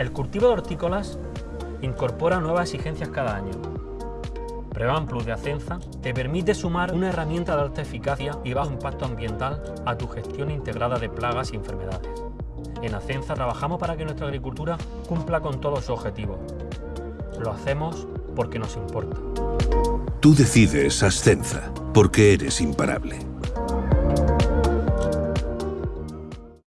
El cultivo de hortícolas incorpora nuevas exigencias cada año. Prevan Plus de Acenza te permite sumar una herramienta de alta eficacia y bajo impacto ambiental a tu gestión integrada de plagas y enfermedades. En Acenza trabajamos para que nuestra agricultura cumpla con todos sus objetivos. Lo hacemos porque nos importa. Tú decides Ascenza, porque eres imparable.